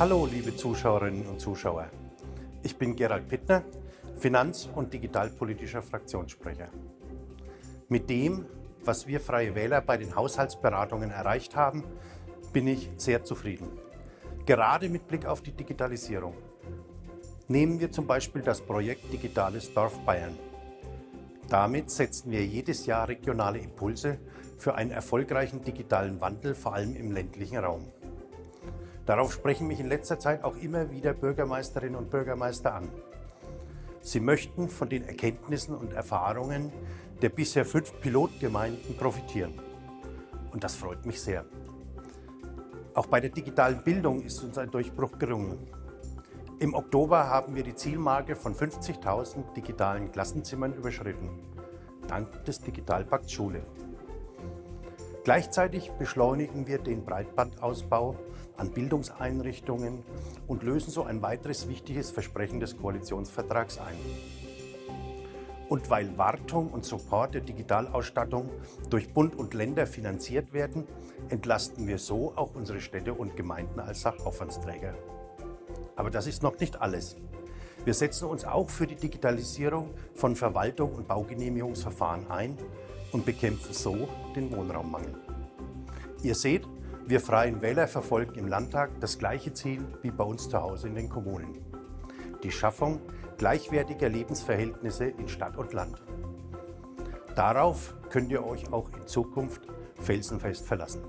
Hallo, liebe Zuschauerinnen und Zuschauer. Ich bin Gerald Pittner, Finanz- und digitalpolitischer Fraktionssprecher. Mit dem, was wir Freie Wähler bei den Haushaltsberatungen erreicht haben, bin ich sehr zufrieden. Gerade mit Blick auf die Digitalisierung. Nehmen wir zum Beispiel das Projekt Digitales Dorf Bayern. Damit setzen wir jedes Jahr regionale Impulse für einen erfolgreichen digitalen Wandel, vor allem im ländlichen Raum. Darauf sprechen mich in letzter Zeit auch immer wieder Bürgermeisterinnen und Bürgermeister an. Sie möchten von den Erkenntnissen und Erfahrungen der bisher fünf Pilotgemeinden profitieren. Und das freut mich sehr. Auch bei der digitalen Bildung ist uns ein Durchbruch gelungen. Im Oktober haben wir die Zielmarke von 50.000 digitalen Klassenzimmern überschritten, dank des Digitalpakts Schule. Gleichzeitig beschleunigen wir den Breitbandausbau an Bildungseinrichtungen und lösen so ein weiteres wichtiges Versprechen des Koalitionsvertrags ein. Und weil Wartung und Support der Digitalausstattung durch Bund und Länder finanziert werden, entlasten wir so auch unsere Städte und Gemeinden als Sachaufwandsträger. Aber das ist noch nicht alles. Wir setzen uns auch für die Digitalisierung von Verwaltung und Baugenehmigungsverfahren ein und bekämpfen so den Wohnraummangel. Ihr seht, wir Freien Wähler verfolgen im Landtag das gleiche Ziel wie bei uns zu Hause in den Kommunen. Die Schaffung gleichwertiger Lebensverhältnisse in Stadt und Land. Darauf könnt ihr euch auch in Zukunft felsenfest verlassen.